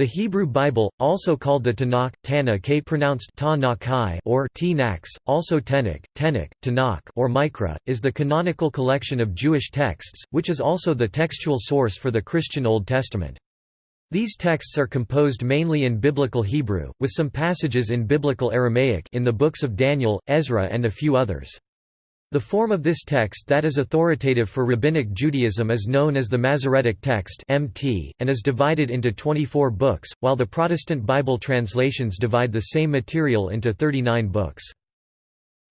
The Hebrew Bible, also called the Tanakh, Tanakh pronounced ta or Tnax, also Tenach, Tenach, Tanakh or Mikra, is the canonical collection of Jewish texts, which is also the textual source for the Christian Old Testament. These texts are composed mainly in Biblical Hebrew, with some passages in Biblical Aramaic in the books of Daniel, Ezra and a few others. The form of this text that is authoritative for Rabbinic Judaism is known as the Masoretic text (MT) and is divided into 24 books, while the Protestant Bible translations divide the same material into 39 books.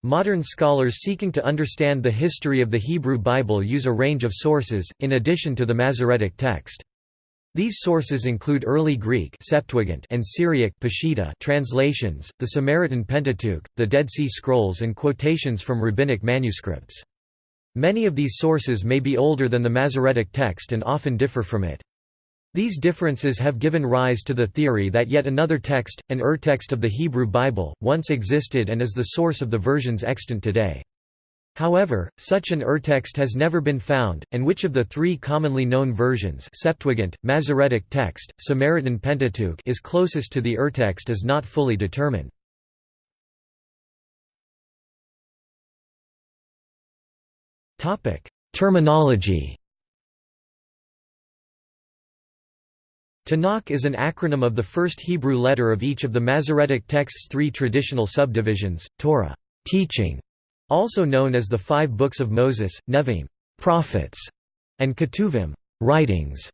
Modern scholars seeking to understand the history of the Hebrew Bible use a range of sources, in addition to the Masoretic text. These sources include early Greek Septuagint and Syriac Peshitta translations, the Samaritan Pentateuch, the Dead Sea Scrolls and quotations from rabbinic manuscripts. Many of these sources may be older than the Masoretic text and often differ from it. These differences have given rise to the theory that yet another text, an urtext of the Hebrew Bible, once existed and is the source of the versions extant today. However, such an urtext has never been found, and which of the three commonly known versions Septuagint, Masoretic text, Samaritan Pentateuch is closest to the urtext is not fully determined. Terminology Tanakh is an acronym of the first Hebrew letter of each of the Masoretic text's three traditional subdivisions, Torah teaching", also known as the Five Books of Moses, Nevi'im prophets", and Ketuvim writings",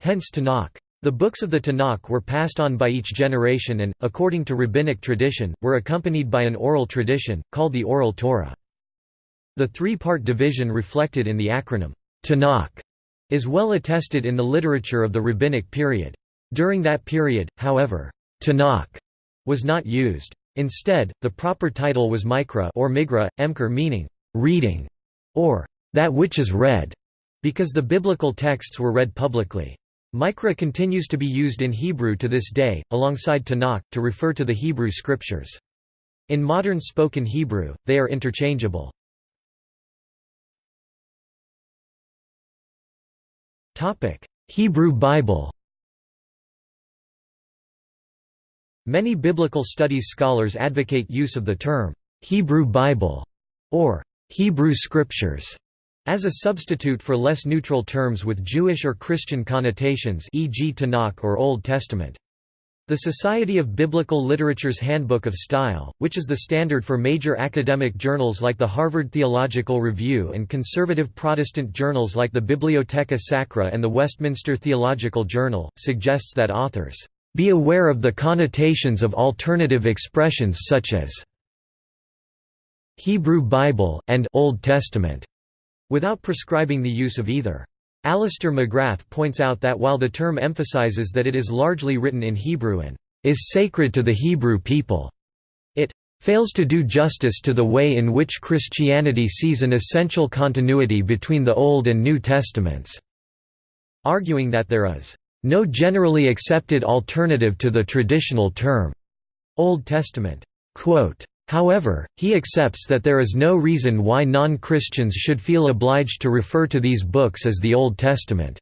hence Tanakh. The books of the Tanakh were passed on by each generation and, according to rabbinic tradition, were accompanied by an oral tradition, called the Oral Torah. The three-part division reflected in the acronym, Tanakh, is well attested in the literature of the rabbinic period. During that period, however, Tanakh was not used. Instead, the proper title was Mikra or Migra, Emker meaning, reading, or that which is read, because the biblical texts were read publicly. Mikra continues to be used in Hebrew to this day, alongside Tanakh, to refer to the Hebrew scriptures. In modern spoken Hebrew, they are interchangeable. Hebrew Bible Many biblical studies scholars advocate use of the term, "'Hebrew Bible' or "'Hebrew Scriptures' as a substitute for less neutral terms with Jewish or Christian connotations e.g. Tanakh or Old Testament. The Society of Biblical Literature's Handbook of Style, which is the standard for major academic journals like the Harvard Theological Review and conservative Protestant journals like the Bibliotheca Sacra and the Westminster Theological Journal, suggests that authors be aware of the connotations of alternative expressions such as Hebrew Bible and Old Testament, without prescribing the use of either. Alister McGrath points out that while the term emphasizes that it is largely written in Hebrew and is sacred to the Hebrew people, it fails to do justice to the way in which Christianity sees an essential continuity between the Old and New Testaments, arguing that there is no generally accepted alternative to the traditional term Old Testament. However, he accepts that there is no reason why non-Christians should feel obliged to refer to these books as the Old Testament.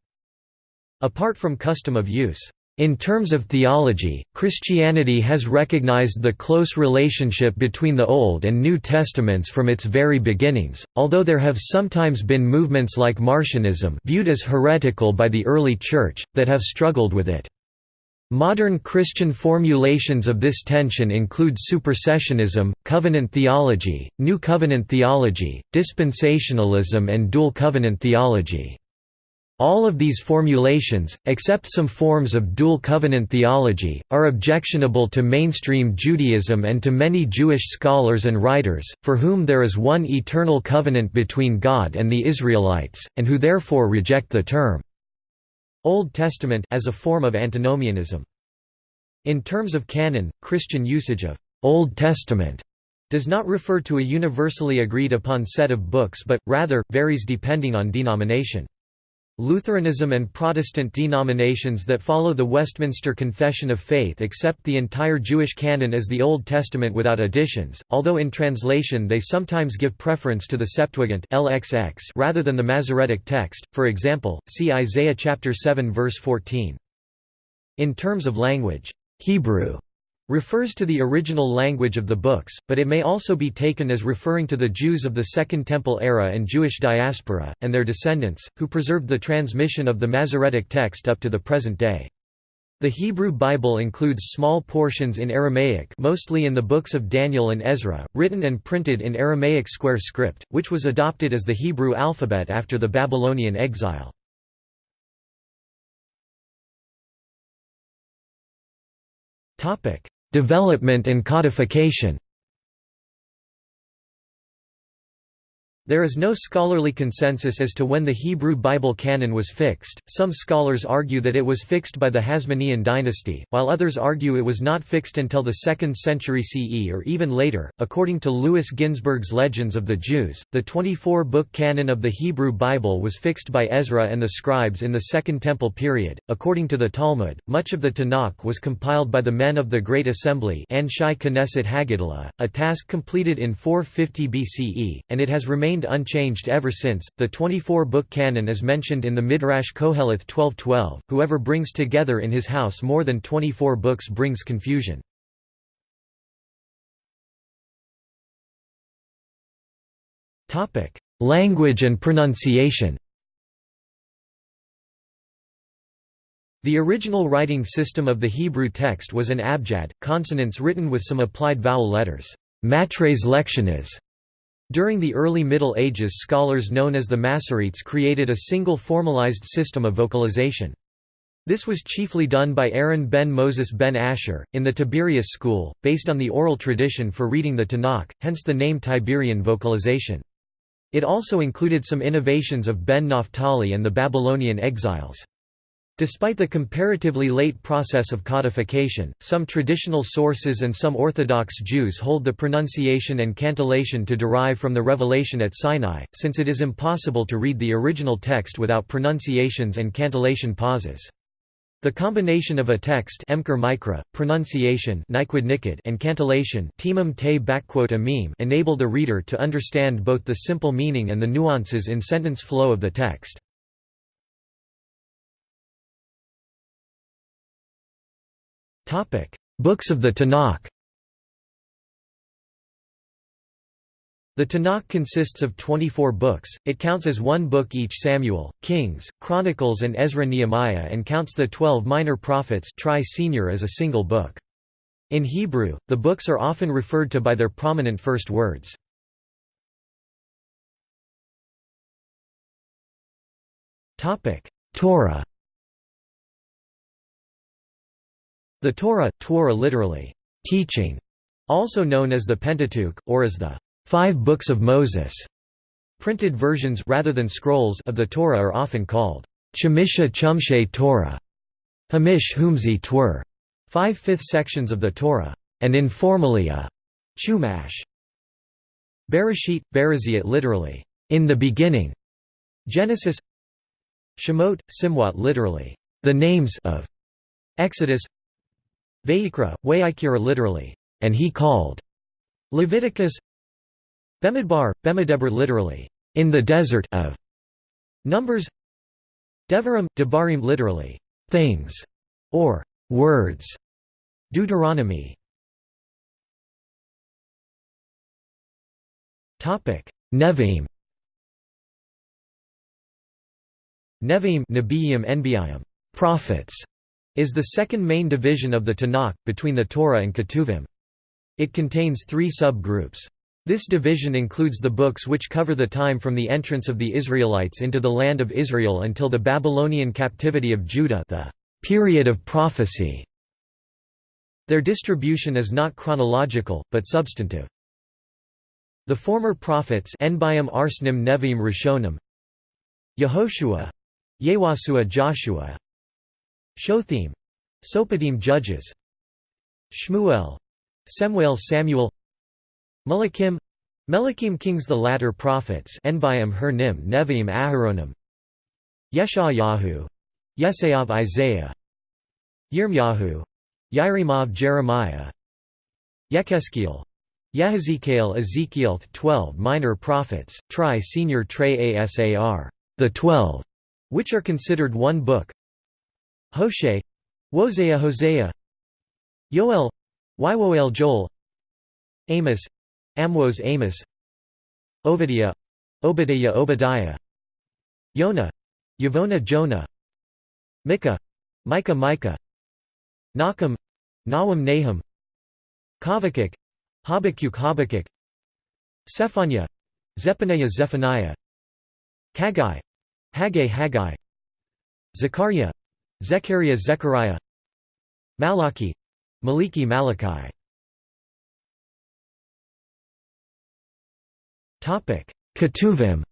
Apart from custom of use. In terms of theology, Christianity has recognized the close relationship between the Old and New Testaments from its very beginnings, although there have sometimes been movements like Marcionism viewed as heretical by the early Church, that have struggled with it. Modern Christian formulations of this tension include supersessionism, covenant theology, New Covenant theology, dispensationalism and dual covenant theology. All of these formulations, except some forms of dual covenant theology, are objectionable to mainstream Judaism and to many Jewish scholars and writers, for whom there is one eternal covenant between God and the Israelites, and who therefore reject the term Old Testament as a form of antinomianism. In terms of canon, Christian usage of Old Testament does not refer to a universally agreed upon set of books but, rather, varies depending on denomination. Lutheranism and Protestant denominations that follow the Westminster Confession of Faith accept the entire Jewish canon as the Old Testament without additions, although in translation they sometimes give preference to the Septuagint LXX rather than the Masoretic text, for example, see Isaiah chapter 7 verse 14. In terms of language, Hebrew refers to the original language of the books, but it may also be taken as referring to the Jews of the Second Temple era and Jewish diaspora, and their descendants, who preserved the transmission of the Masoretic text up to the present day. The Hebrew Bible includes small portions in Aramaic mostly in the books of Daniel and Ezra, written and printed in Aramaic square script, which was adopted as the Hebrew alphabet after the Babylonian exile. Development and codification There is no scholarly consensus as to when the Hebrew Bible canon was fixed. Some scholars argue that it was fixed by the Hasmonean dynasty, while others argue it was not fixed until the 2nd century CE or even later. According to Louis Ginzberg's Legends of the Jews, the 24 book canon of the Hebrew Bible was fixed by Ezra and the scribes in the Second Temple period. According to the Talmud, much of the Tanakh was compiled by the men of the Great Assembly, Knesset HaGedolah, a task completed in 450 BCE, and it has remained remained unchanged ever since. The 24 book canon is mentioned in the Midrash Koheleth 12:12. Whoever brings together in his house more than 24 books brings confusion. Topic: Language and pronunciation. The original writing system of the Hebrew text was an abjad, consonants written with some applied vowel letters. Matres lectiones during the early Middle Ages scholars known as the Masoretes created a single formalized system of vocalization. This was chiefly done by Aaron ben Moses ben Asher, in the Tiberias school, based on the oral tradition for reading the Tanakh, hence the name Tiberian vocalization. It also included some innovations of Ben Naphtali and the Babylonian exiles. Despite the comparatively late process of codification, some traditional sources and some Orthodox Jews hold the pronunciation and cantillation to derive from the revelation at Sinai, since it is impossible to read the original text without pronunciations and cantillation pauses. The combination of a text mikra, pronunciation and cantillation enable the reader to understand both the simple meaning and the nuances in sentence flow of the text. Books of the Tanakh. The Tanakh consists of 24 books, it counts as one book each Samuel, Kings, Chronicles and Ezra-Nehemiah and counts the twelve minor prophets tri senior as a single book. In Hebrew, the books are often referred to by their prominent first words. Torah The Torah, Torah literally, teaching, also known as the Pentateuch, or as the Five Books of Moses. Printed versions rather than scrolls of the Torah are often called Chamisha Chumshe Torah, Hamish Humzi Twur, five-fifth sections of the Torah, and informally a Chumash. Bereshit, Bereziat literally, in the beginning. Genesis Shemot, Simwat literally, the names of Exodus Vayikra, Wayikira literally, and he called. Leviticus Bemidbar, Bemidebr literally, in the desert of. Numbers Devarim, Debarim literally, things, or words. Deuteronomy Nevi'im Nevi'im Nebiim prophets is the second main division of the Tanakh, between the Torah and Ketuvim. It contains three sub-groups. This division includes the books which cover the time from the entrance of the Israelites into the land of Israel until the Babylonian captivity of Judah the period of prophecy. Their distribution is not chronological, but substantive. The former prophets Enbiam Arsnim Nevi'im Rishonim Yehoshua Yewasua Joshua Shothim Sopadim Judges. Shmuel. Semuel Samuel. Melakim Melakim Kings The latter prophets Enbiam Hernim Nevi'im Aharonim. Yeshayahu Yesayav Isaiah. Yirmyahu Yirimav Jeremiah. Yekheskiel Yehezkiel Ezekiel 12 minor prophets, tri senior tre asar, the twelve, which are considered one book Hoshe Hosea Hosea Yoel. Ywoel Joel. Amos. Amwos Amos. Obadiah Obadiah Obadiah. Yonah Yavona Jonah. Micah. Micah Micah. Nahum Nahum Nahum. Habakkuk. Habakkuk Habakkuk. Zephaniah. Zephaniah Zephaniah. Haggai. Haggai Haggai. Zechariah Zechariah Zechariah. Malachi. Maliki Malachi. Topic. Ketuvim.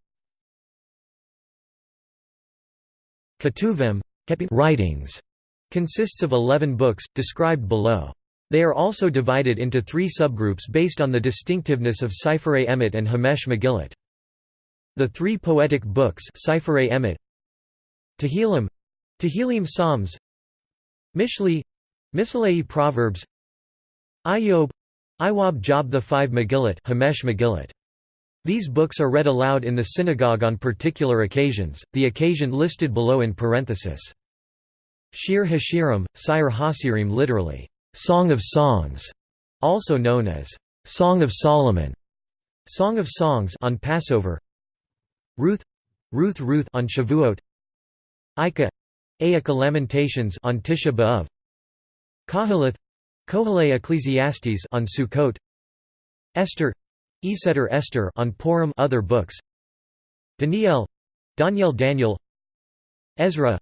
Ketuvim writings consists of 11 books, described below. They are also divided into three subgroups based on the distinctiveness of Sifrei Emet and Hamesh Megillat. The three poetic books Sifrei Emet Tehillim Tehillim Psalms Mishli Mishalei Proverbs Iyov Iwab Job the five Megillat Hamesh Megillat these books are read aloud in the synagogue on particular occasions, the occasion listed below in parenthesis. Shir Hashirim, Sire Hasirim literally, Song of Songs, also known as Song of Solomon, Song of Songs on Passover. Ruth, Ruth Ruth on Shavuot. Ika, Aika Lamentations on Tisha B'av. Koheleth, Kohelei Ecclesiastes on Sukkot. Esther, Eseter Esther on Purim other books Daniel Daniel Daniel Ezra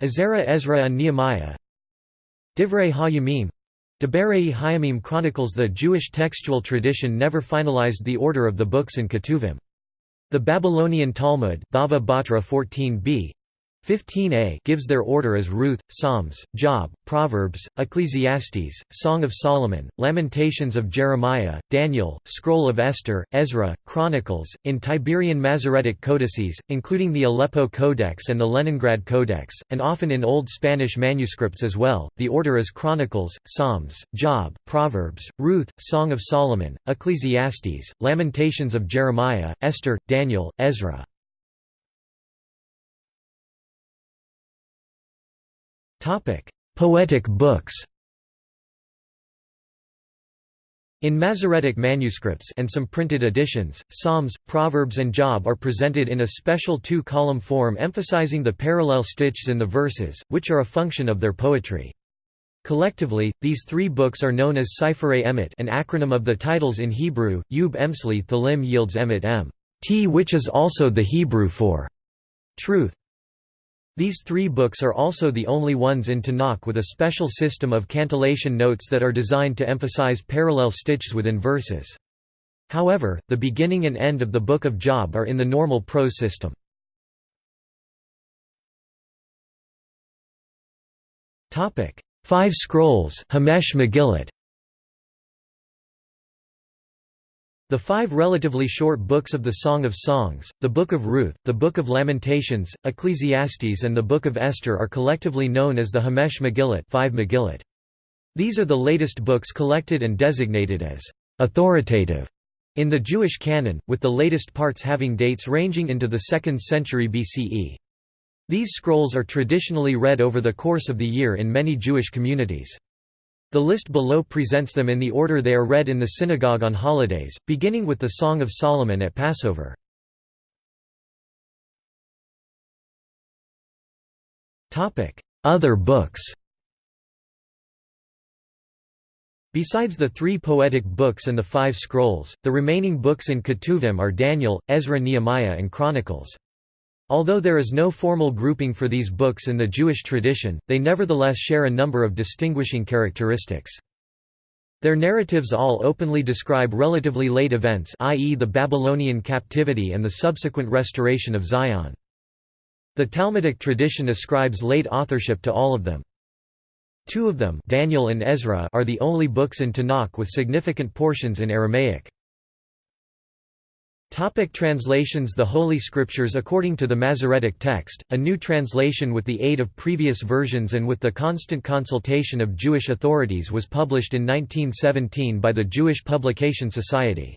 Ezra Ezra and Nehemiah Divrei HaYamim Deberei Hayamim chronicles the Jewish textual tradition never finalized the order of the books in Ketuvim. The Babylonian Talmud Bava Batra 14b 15a gives their order as Ruth, Psalms, Job, Proverbs, Ecclesiastes, Song of Solomon, Lamentations of Jeremiah, Daniel, Scroll of Esther, Ezra, Chronicles, in Tiberian Masoretic codices, including the Aleppo Codex and the Leningrad Codex, and often in Old Spanish manuscripts as well. The order is Chronicles, Psalms, Job, Proverbs, Ruth, Song of Solomon, Ecclesiastes, Lamentations of Jeremiah, Esther, Daniel, Ezra. Poetic books In Masoretic manuscripts and some printed editions, Psalms, Proverbs and Job are presented in a special two-column form emphasizing the parallel stitches in the verses, which are a function of their poetry. Collectively, these three books are known as Sifrei Emet an acronym of the titles in Hebrew, Yub Emsli Thalim yields Emet M t which is also the Hebrew for truth. These three books are also the only ones in Tanakh with a special system of cantillation notes that are designed to emphasize parallel stitches within verses. However, the beginning and end of the Book of Job are in the normal prose system. Five Scrolls Hamesh Megillat The five relatively short books of the Song of Songs, the Book of Ruth, the Book of Lamentations, Ecclesiastes and the Book of Esther are collectively known as the Hamesh Megillat, five Megillat. These are the latest books collected and designated as authoritative in the Jewish canon, with the latest parts having dates ranging into the 2nd century BCE. These scrolls are traditionally read over the course of the year in many Jewish communities. The list below presents them in the order they are read in the synagogue on holidays, beginning with the Song of Solomon at Passover. Other books Besides the three poetic books and the five scrolls, the remaining books in Ketuvim are Daniel, Ezra Nehemiah and Chronicles. Although there is no formal grouping for these books in the Jewish tradition, they nevertheless share a number of distinguishing characteristics. Their narratives all openly describe relatively late events i.e. the Babylonian captivity and the subsequent restoration of Zion. The Talmudic tradition ascribes late authorship to all of them. Two of them Daniel and Ezra are the only books in Tanakh with significant portions in Aramaic. Topic translations The Holy Scriptures According to the Masoretic text, a new translation with the aid of previous versions and with the constant consultation of Jewish authorities was published in 1917 by the Jewish Publication Society.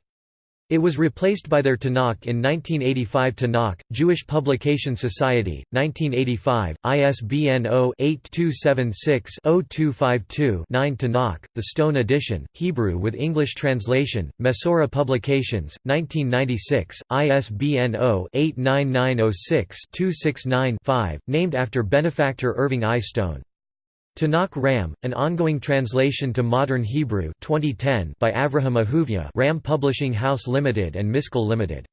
It was replaced by their Tanakh in 1985 Tanakh, Jewish Publication Society, 1985, ISBN 0-8276-0252-9 Tanakh, The Stone Edition, Hebrew with English translation, Mesorah Publications, 1996, ISBN 0-89906-269-5, named after benefactor Irving I. Stone. Tanakh Ram, an ongoing translation to modern Hebrew 2010 by Avraham Ahuvia Ram Publishing House Limited and Miskal Limited.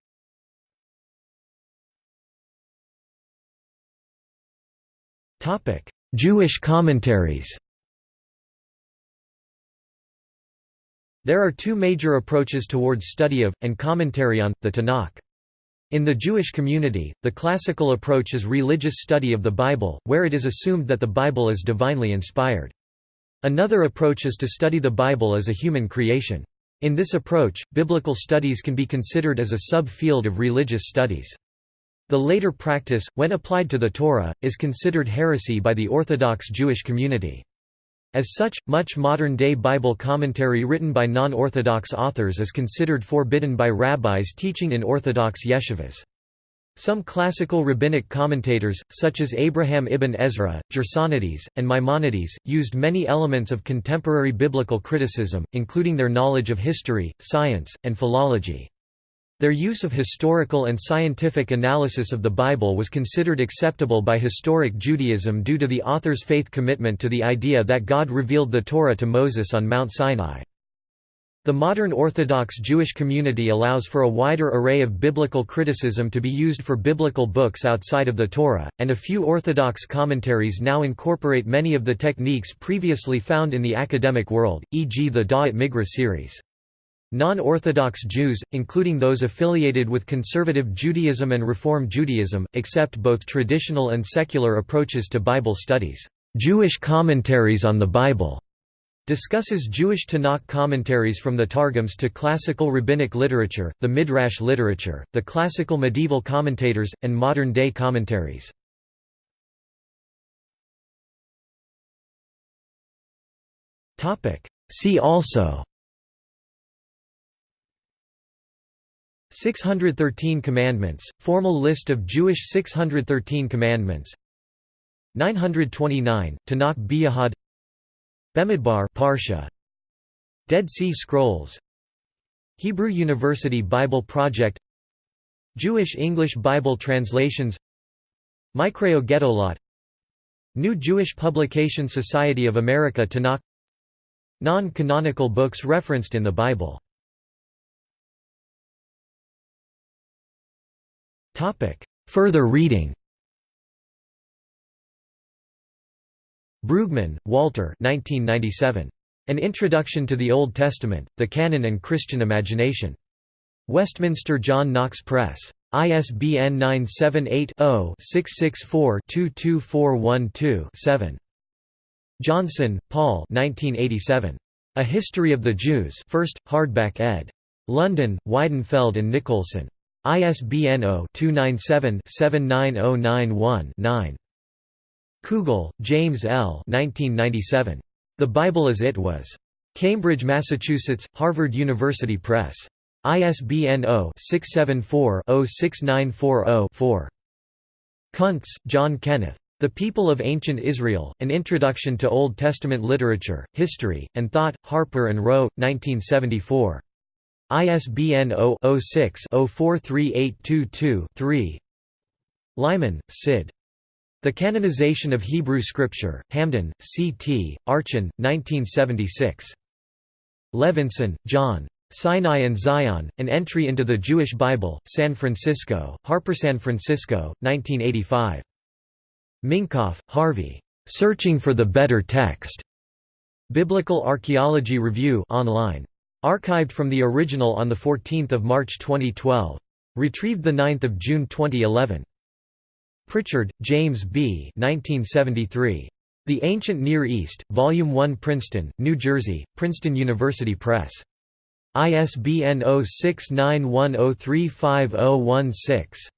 Jewish commentaries There are two major approaches towards study of, and commentary on, the Tanakh. In the Jewish community, the classical approach is religious study of the Bible, where it is assumed that the Bible is divinely inspired. Another approach is to study the Bible as a human creation. In this approach, biblical studies can be considered as a sub-field of religious studies. The later practice, when applied to the Torah, is considered heresy by the Orthodox Jewish community. As such, much modern-day Bible commentary written by non-Orthodox authors is considered forbidden by rabbis teaching in Orthodox yeshivas. Some classical rabbinic commentators, such as Abraham ibn Ezra, Gersonides, and Maimonides, used many elements of contemporary biblical criticism, including their knowledge of history, science, and philology. Their use of historical and scientific analysis of the Bible was considered acceptable by historic Judaism due to the author's faith commitment to the idea that God revealed the Torah to Moses on Mount Sinai. The modern Orthodox Jewish community allows for a wider array of biblical criticism to be used for biblical books outside of the Torah, and a few Orthodox commentaries now incorporate many of the techniques previously found in the academic world, e.g. the Da'at Mikra series. Non-Orthodox Jews, including those affiliated with conservative Judaism and Reform Judaism, accept both traditional and secular approaches to Bible studies. Jewish commentaries on the Bible discusses Jewish Tanakh commentaries from the Targums to classical rabbinic literature, the Midrash literature, the classical medieval commentators, and modern-day commentaries. See also 613 Commandments, formal list of Jewish 613 Commandments. 929, Tanakh Biyahad Bemidbar Parsha. Dead Sea Scrolls. Hebrew University Bible Project. Jewish English Bible translations. Mikraot Gedolot New Jewish Publication Society of America Tanakh. Non-canonical books referenced in the Bible Further reading Brueggemann, Walter 1997. An Introduction to the Old Testament, The Canon and Christian Imagination. Westminster John Knox Press. ISBN 978-0-664-22412-7. Johnson, Paul 1987. A History of the Jews 1st, hardback ed. London, Weidenfeld and Nicolson. ISBN 0-297-79091-9. Kugel, James L. 1997. The Bible as It Was. Cambridge, Massachusetts, Harvard University Press. ISBN 0-674-06940-4. Kuntz, John Kenneth. The People of Ancient Israel, An Introduction to Old Testament Literature, History, and Thought, Harper & Row, 1974. ISBN 0-06-043822-3 Leiman, Sid. The Canonization of Hebrew Scripture, Hamden, C.T., Archon, 1976. Levenson, Jon. Sinai and Zion, An Entry into the Jewish Bible, San Francisco, Harper San Francisco, 1985. Minkoff, Harvey. Searching for the Better Text. Biblical Archaeology Review online. Archived from the original on 14 March 2012. Retrieved 9 June 2011. Pritchard, James B. 1973. The Ancient Near East, Volume 1 Princeton, New Jersey, Princeton University Press. ISBN 0691035016.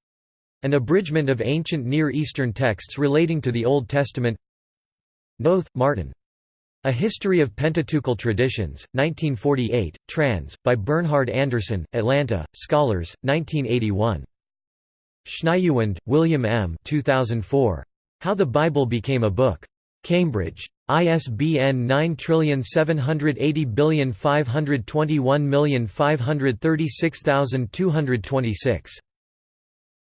An abridgment of ancient Near Eastern texts relating to the Old Testament Noth, Martin. A History of Pentateuchal Traditions, 1948, trans. by Bernhard Anderson, Atlanta, Scholars, 1981. Schniedewind, William M. 2004. How the Bible Became a Book. Cambridge. ISBN 9780521536226.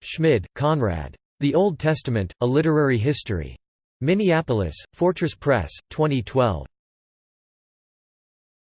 Schmid, Konrad. The Old Testament, A Literary History. Minneapolis, Fortress Press, 2012.